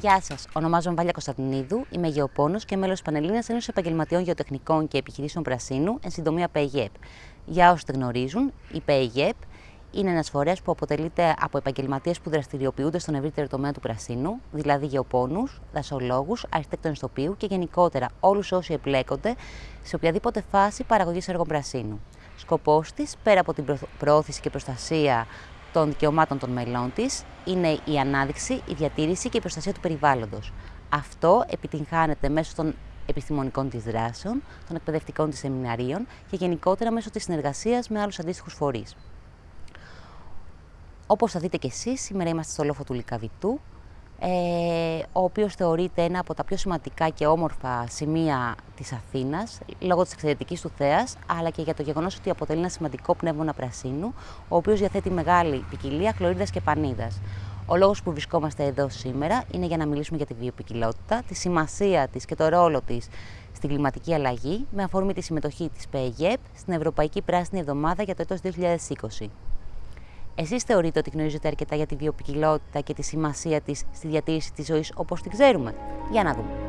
Γεια σας, ονομάζομαι Βάλια Κωνσταντινίδου, είμαι γεωπόνος και μέλος της Πανελλήνιας Ένωσης Επαγγελματιών Γεωτεχνικών και Επιχειρήσεων Πρασίνου, εν συντομία ΠΕΓΕΠ. Για όσους δεν γνωρίζουν, η ΠΕΓΕΠ είναι ένας φορέας που αποτελείται από επαγγελματίες που δραστηριοποιούνται στον ευρύτερο τομέα του πρασίνου, δηλαδή γεωπόνους, δασολόγους, αρχιτέκτονες τοπίου και γενικότερα όλους όσοι εμπλέκονται σε οποιαδήποτε φάση παραγωγής έργων πρασίνου. Σκοπός της, πέρα από την προώθηση και προστασία των δικαιωμάτων των μελών της είναι η ανάδειξη, η διατήρηση και η προστασία του περιβάλλοντος. Αυτό επιτυγχάνεται μέσω των επιστημονικών της δράσεων, των εκπαιδευτικών της σεμιναρίων και γενικότερα μέσω της συνεργασίας με άλλους αντίστοιχους φορείς. Όπως θα δείτε και εσείς, σήμερα είμαστε στο λόφο του Λικαβητού, ε, ο οποίος θεωρείται ένα από τα πιο σημαντικά και όμορφα σημεία της Αθήνας, λόγω της εξαιρετικής του θέας, αλλά και για το γεγονός ότι αποτελεί ένα σημαντικό πνεύμονα πρασίνου, ο οποίος διαθέτει μεγάλη ποικιλία χλωρίδας και πανίδας. Ο λόγος που βρισκόμαστε εδώ σήμερα είναι για να μιλήσουμε για τη βιοπικιλότητα, τη σημασία της και το ρόλο της στην κλιματική αλλαγή, με αφορμή τη συμμετοχή της ΠΕΓΕΠ στην Ευρωπαϊκή Πράσινη Εβδομάδα για το έτος 2020. Εσείς θεωρείτε ότι γνωρίζετε αρκετά για τη βιοπικιλότητα και τη σημασία της στη διατήρηση της ζωής όπως την ξέρουμε; Για να δούμε.